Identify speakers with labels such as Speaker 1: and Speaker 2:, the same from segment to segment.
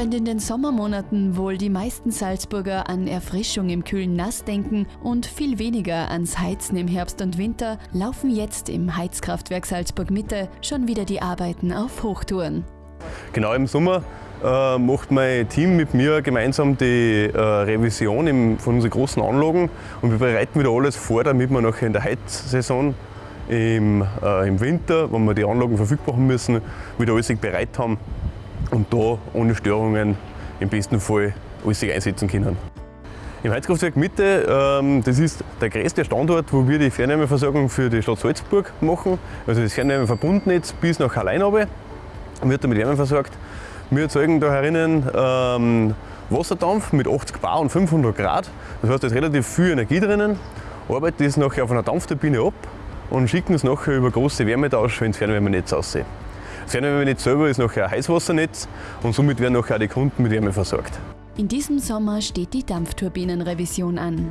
Speaker 1: Während in den Sommermonaten wohl die meisten Salzburger an Erfrischung im kühlen Nass denken und viel weniger ans Heizen im Herbst und Winter, laufen jetzt im Heizkraftwerk Salzburg Mitte schon wieder die Arbeiten auf Hochtouren.
Speaker 2: Genau im Sommer äh, macht mein Team mit mir gemeinsam die äh, Revision im, von unseren großen Anlagen und wir bereiten wieder alles vor, damit wir nachher in der Heizsaison im, äh, im Winter, wenn wir die Anlagen verfügbar haben müssen, wieder alles bereit haben und da ohne Störungen im besten Fall alles einsetzen können. Im Heizkraftwerk Mitte, ähm, das ist der größte Standort, wo wir die Fernwärmeversorgung für die Stadt Salzburg machen. Also das Fernwärmeverbundnetz bis nach Allein wird damit Wärme versorgt. Wir erzeugen da herinnen ähm, Wasserdampf mit 80 Bar und 500 Grad. Das heißt, da ist relativ viel Energie drinnen. Arbeiten das nachher auf einer Dampfturbine ab und schicken es nachher über große Wärmetausch ins Fernwärmenetz aussehen. Das Fernwärmenetz selber ist nachher ein Heißwassernetz und somit werden nachher die Kunden mit Wärme versorgt.
Speaker 1: In diesem Sommer steht die Dampfturbinenrevision an.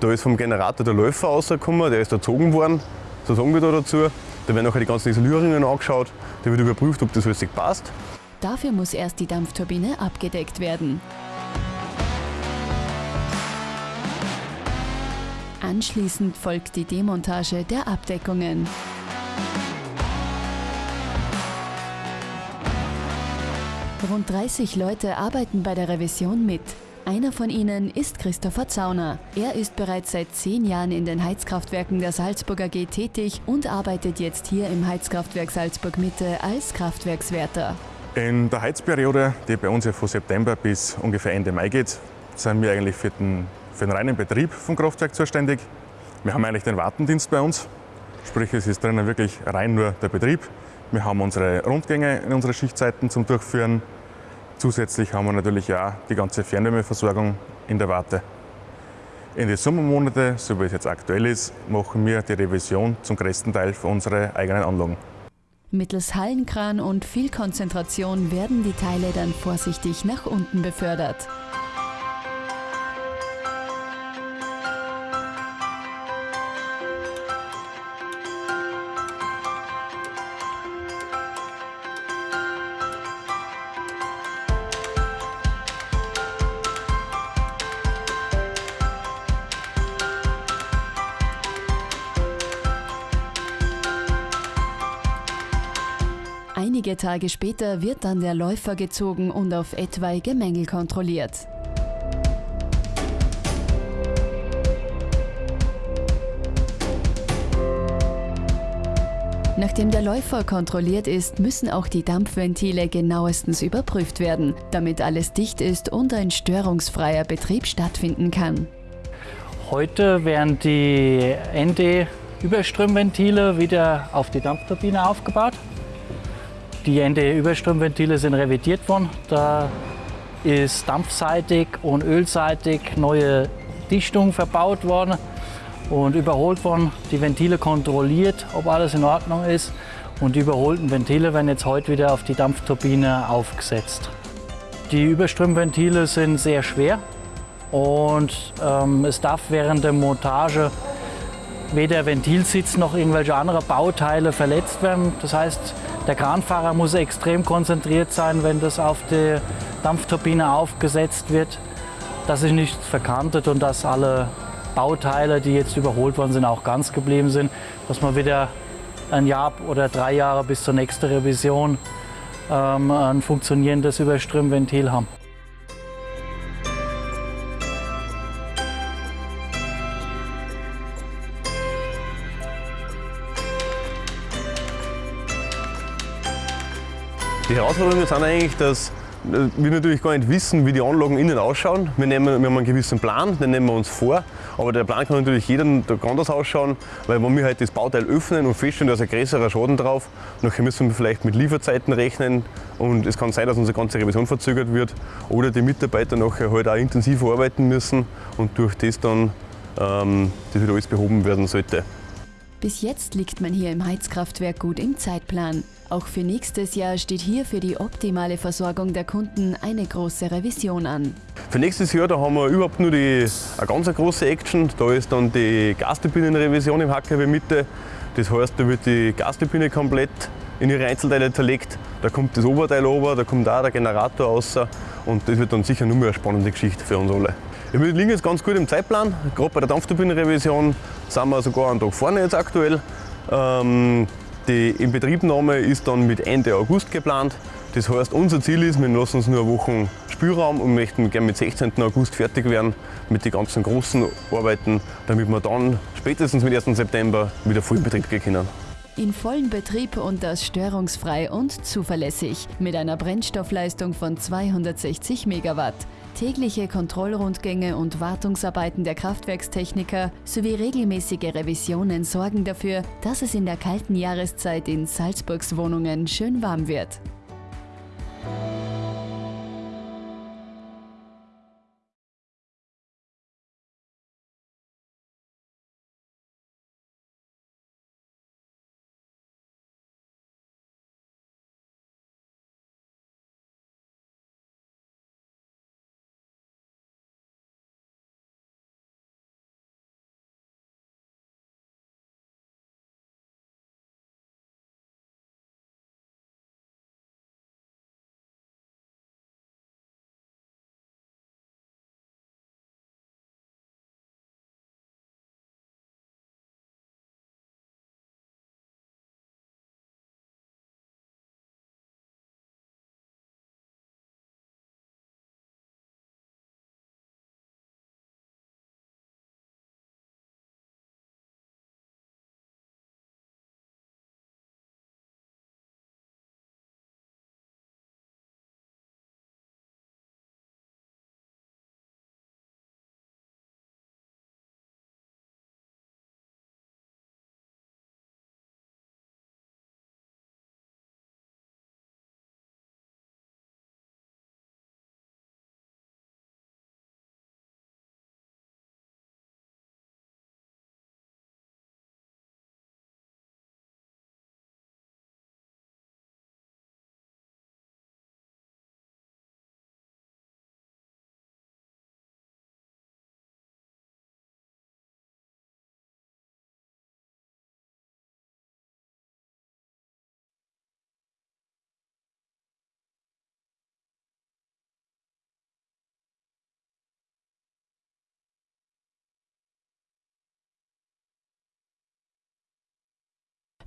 Speaker 2: Da ist vom Generator der Läufer rausgekommen, der ist erzogen worden, so sagen wir da dazu. Da werden nachher die ganzen Isolierungen angeschaut, da wird überprüft, ob das alles passt.
Speaker 1: Dafür muss erst die Dampfturbine abgedeckt werden. Anschließend folgt die Demontage der Abdeckungen. Rund 30 Leute arbeiten bei der Revision mit. Einer von ihnen ist Christopher Zauner. Er ist bereits seit zehn Jahren in den Heizkraftwerken der Salzburger AG tätig und arbeitet jetzt hier im Heizkraftwerk Salzburg Mitte als Kraftwerkswärter.
Speaker 3: In der Heizperiode, die bei uns ja von September bis ungefähr Ende Mai geht, sind wir eigentlich für den, für den reinen Betrieb vom Kraftwerk zuständig. Wir haben eigentlich den Wartendienst bei uns, sprich es ist drinnen wirklich rein nur der Betrieb. Wir haben unsere Rundgänge in unsere Schichtzeiten zum Durchführen. Zusätzlich haben wir natürlich auch die ganze Fernwärmeversorgung in der Warte. In den Sommermonaten, so wie es jetzt aktuell ist, machen wir die Revision zum größten Teil für unsere eigenen Anlagen.
Speaker 1: Mittels Hallenkran und viel Konzentration werden die Teile dann vorsichtig nach unten befördert. Einige Tage später wird dann der Läufer gezogen und auf etwaige Mängel kontrolliert. Nachdem der Läufer kontrolliert ist, müssen auch die Dampfventile genauestens überprüft werden, damit alles dicht ist und ein störungsfreier Betrieb stattfinden kann.
Speaker 4: Heute werden die ND-Überströmventile wieder auf die Dampfturbine aufgebaut. Die ND-Überströmventile sind revidiert worden. Da ist dampfseitig und ölseitig neue Dichtung verbaut worden und überholt worden. Die Ventile kontrolliert, ob alles in Ordnung ist. Und die überholten Ventile werden jetzt heute wieder auf die Dampfturbine aufgesetzt. Die Überströmventile sind sehr schwer und ähm, es darf während der Montage weder Ventilsitz noch irgendwelche anderen Bauteile verletzt werden. Das heißt, der Kranfahrer muss extrem konzentriert sein, wenn das auf die Dampfturbine aufgesetzt wird, dass sich nichts verkantet und dass alle Bauteile, die jetzt überholt worden sind, auch ganz geblieben sind, dass man wieder ein Jahr oder drei Jahre bis zur nächsten Revision ähm, ein funktionierendes Überströmventil haben.
Speaker 2: Die Herausforderungen sind eigentlich, dass wir natürlich gar nicht wissen, wie die Anlagen innen ausschauen. Wir, nehmen, wir haben einen gewissen Plan, den nehmen wir uns vor. Aber der Plan kann natürlich jeder anders ausschauen, weil wenn wir halt das Bauteil öffnen und feststellen, da ist ein größerer Schaden drauf, nachher müssen wir vielleicht mit Lieferzeiten rechnen und es kann sein, dass unsere ganze Revision verzögert wird oder die Mitarbeiter nachher halt auch intensiver arbeiten müssen und durch das dann ähm, das wieder alles behoben werden sollte.
Speaker 1: Bis jetzt liegt man hier im Heizkraftwerk gut im Zeitplan. Auch für nächstes Jahr steht hier für die optimale Versorgung der Kunden eine große Revision an.
Speaker 2: Für nächstes Jahr da haben wir überhaupt nur die, eine ganz große Action. Da ist dann die Gasturbinenrevision im HKW Mitte. Das heißt, da wird die Gasturbine komplett in ihre Einzelteile zerlegt. Da kommt das Oberteil ober, da kommt auch der Generator raus und das wird dann sicher nur mehr eine spannende Geschichte für uns alle. Wir liegen jetzt ganz gut im Zeitplan. Gerade bei der Dampfturbinenrevision sind wir sogar einen Tag vorne jetzt aktuell. Ähm, die Inbetriebnahme ist dann mit Ende August geplant. Das heißt, unser Ziel ist, wir lassen uns nur eine Woche Spielraum und möchten gerne mit 16. August fertig werden mit den ganzen großen Arbeiten, damit wir dann spätestens mit 1. September wieder voll in Betrieb gehen können.
Speaker 1: In vollen Betrieb und das störungsfrei und zuverlässig mit einer Brennstoffleistung von 260 Megawatt. Tägliche Kontrollrundgänge und Wartungsarbeiten der Kraftwerkstechniker sowie regelmäßige Revisionen sorgen dafür, dass es in der kalten Jahreszeit in Salzburgs Wohnungen schön warm wird.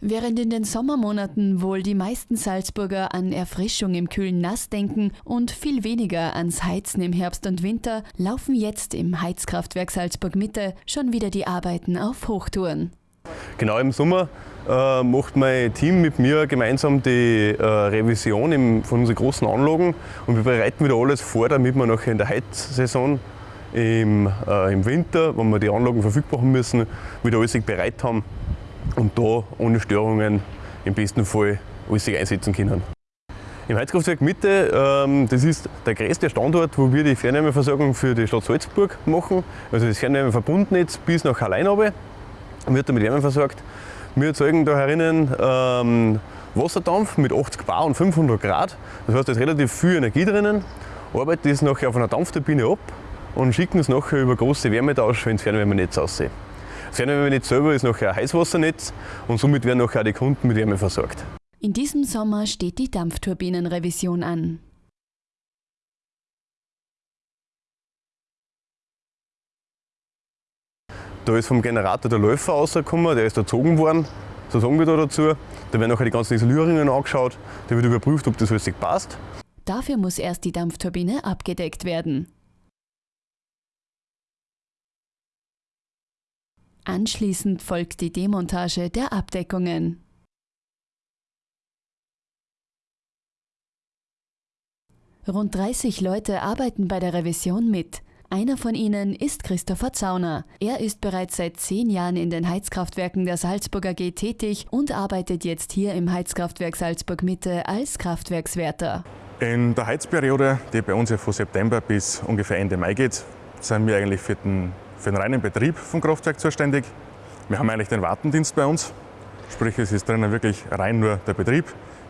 Speaker 1: Während in den Sommermonaten wohl die meisten Salzburger an Erfrischung im kühlen Nass denken und viel weniger ans Heizen im Herbst und Winter, laufen jetzt im Heizkraftwerk Salzburg Mitte schon wieder die Arbeiten auf Hochtouren.
Speaker 2: Genau im Sommer äh, macht mein Team mit mir gemeinsam die äh, Revision im, von unseren großen Anlagen und wir bereiten wieder alles vor, damit wir nachher in der Heizsaison im, äh, im Winter, wenn wir die Anlagen verfügbar haben müssen, wieder alles bereit haben und da ohne Störungen im besten Fall alles sich einsetzen können. Im Heizkraftwerk Mitte, ähm, das ist der größte Standort, wo wir die Fernwärmeversorgung für die Stadt Salzburg machen. Also das Fernwärmeverbundnetz bis nach Alleinabe wird damit Wärme versorgt. Wir erzeugen da herinnen ähm, Wasserdampf mit 80 Bar und 500 Grad. Das heißt, da ist relativ viel Energie drinnen. Arbeiten das nachher auf einer Dampfturbine ab und schicken es nachher über große Wärmetausch ins Fernwärmenetz aussehen. Das Fernwärmenetz selber ist nachher ein Heißwassernetz und somit werden nachher die Kunden mit Wärme versorgt.
Speaker 1: In diesem Sommer steht die Dampfturbinenrevision an.
Speaker 2: Da ist vom Generator der Läufer rausgekommen, der ist erzogen worden, so sagen wir da dazu. Da werden nachher die ganzen Isolierungen angeschaut, da wird überprüft, ob das alles passt.
Speaker 1: Dafür muss erst die Dampfturbine abgedeckt werden. Anschließend folgt die Demontage der Abdeckungen. Rund 30 Leute arbeiten bei der Revision mit. Einer von ihnen ist Christopher Zauner. Er ist bereits seit zehn Jahren in den Heizkraftwerken der Salzburger AG tätig und arbeitet jetzt hier im Heizkraftwerk Salzburg Mitte als Kraftwerkswärter.
Speaker 3: In der Heizperiode, die bei uns ja von September bis ungefähr Ende Mai geht, sind wir eigentlich für den für den reinen Betrieb vom Kraftwerk zuständig. Wir haben eigentlich den Wartendienst bei uns, sprich es ist drinnen wirklich rein nur der Betrieb.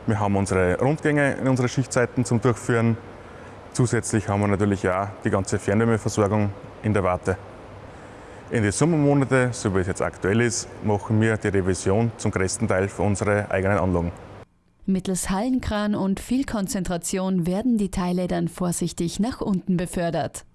Speaker 3: Wir haben unsere Rundgänge in unsere Schichtzeiten zum Durchführen. Zusätzlich haben wir natürlich auch die ganze Fernwärmeversorgung in der Warte. In den Sommermonaten, so wie es jetzt aktuell ist, machen wir die Revision zum größten Teil für unsere eigenen Anlagen.
Speaker 1: Mittels Hallenkran und viel Konzentration werden die Teile dann vorsichtig nach unten befördert.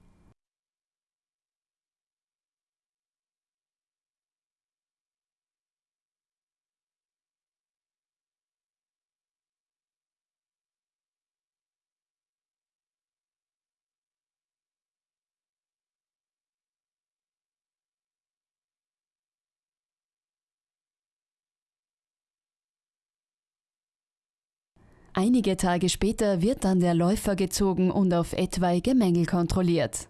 Speaker 1: Einige Tage später wird dann der Läufer gezogen und auf etwaige Mängel kontrolliert.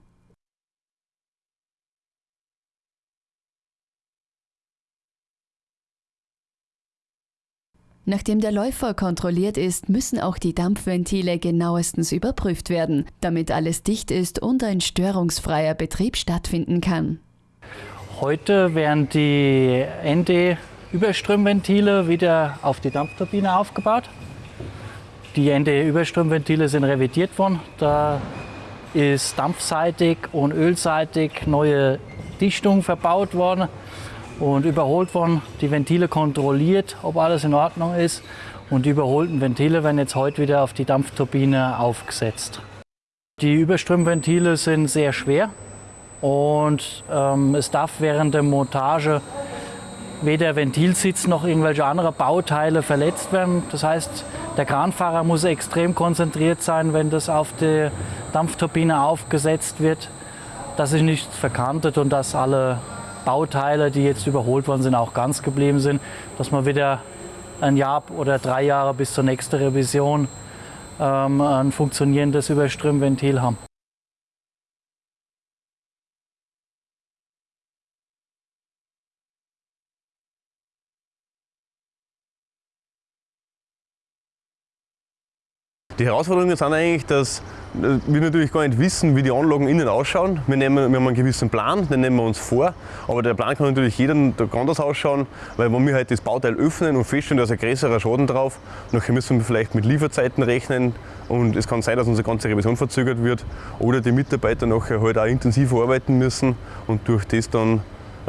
Speaker 1: Nachdem der Läufer kontrolliert ist, müssen auch die Dampfventile genauestens überprüft werden, damit alles dicht ist und ein störungsfreier Betrieb stattfinden kann.
Speaker 4: Heute werden die ND-Überströmventile wieder auf die Dampfturbine aufgebaut. Die ND-Überströmventile sind revidiert worden. Da ist dampfseitig und ölseitig neue Dichtung verbaut worden und überholt worden. Die Ventile kontrolliert, ob alles in Ordnung ist. Und die überholten Ventile werden jetzt heute wieder auf die Dampfturbine aufgesetzt. Die Überströmventile sind sehr schwer und ähm, es darf während der Montage weder Ventilsitz noch irgendwelche andere Bauteile verletzt werden. Das heißt, der Kranfahrer muss extrem konzentriert sein, wenn das auf die Dampfturbine aufgesetzt wird, dass sich nichts verkantet und dass alle Bauteile, die jetzt überholt worden sind, auch ganz geblieben sind, dass man wieder ein Jahr oder drei Jahre bis zur nächsten Revision ähm, ein funktionierendes Überströmventil haben.
Speaker 2: Die Herausforderungen sind eigentlich, dass wir natürlich gar nicht wissen, wie die Anlagen innen ausschauen. Wir, nehmen, wir haben einen gewissen Plan, den nehmen wir uns vor. Aber der Plan kann natürlich jeden Tag anders ausschauen, weil wenn wir halt das Bauteil öffnen und feststellen, da ist ein größerer Schaden drauf, nachher müssen wir vielleicht mit Lieferzeiten rechnen und es kann sein, dass unsere ganze Revision verzögert wird oder die Mitarbeiter nachher halt auch intensiver arbeiten müssen und durch das dann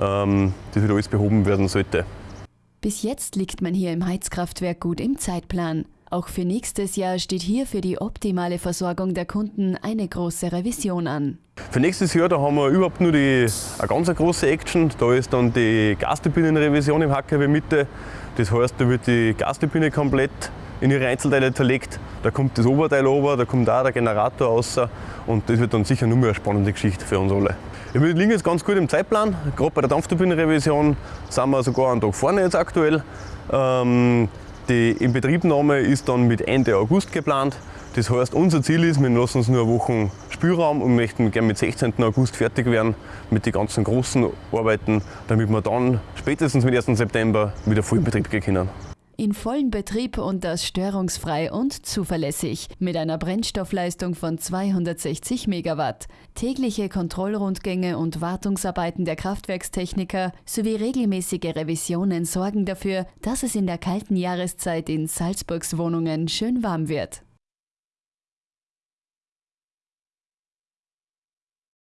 Speaker 2: ähm, das wieder alles behoben werden sollte.
Speaker 1: Bis jetzt liegt man hier im Heizkraftwerk gut im Zeitplan. Auch für nächstes Jahr steht hier für die optimale Versorgung der Kunden eine große Revision an.
Speaker 2: Für nächstes Jahr da haben wir überhaupt nur die, eine ganz große Action. Da ist dann die Gasturbinenrevision im HKW Mitte. Das heißt, da wird die Gasturbine komplett in ihre Einzelteile zerlegt. Da kommt das Oberteil ober, da kommt auch der Generator raus. Und das wird dann sicher nur mehr eine spannende Geschichte für uns alle. Wir liegen jetzt ganz gut im Zeitplan. Gerade bei der Dampfturbinenrevision sind wir sogar einen Tag vorne jetzt aktuell. Ähm, die Inbetriebnahme ist dann mit Ende August geplant. Das heißt, unser Ziel ist, wir lassen uns nur eine Woche Spielraum und möchten gerne mit 16. August fertig werden mit den ganzen großen Arbeiten, damit wir dann spätestens mit 1. September wieder voll in Betrieb gehen können
Speaker 1: in vollen Betrieb und das störungsfrei und zuverlässig mit einer Brennstoffleistung von 260 Megawatt. Tägliche Kontrollrundgänge und Wartungsarbeiten der Kraftwerkstechniker sowie regelmäßige Revisionen sorgen dafür, dass es in der kalten Jahreszeit in Salzburgs Wohnungen schön warm wird.